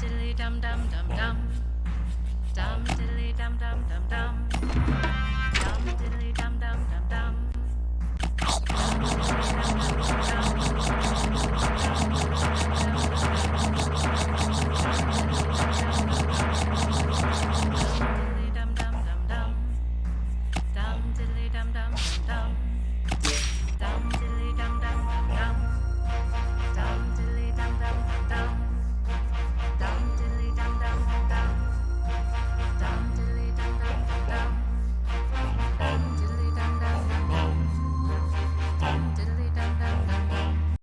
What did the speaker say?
diddly dum dum dum dum.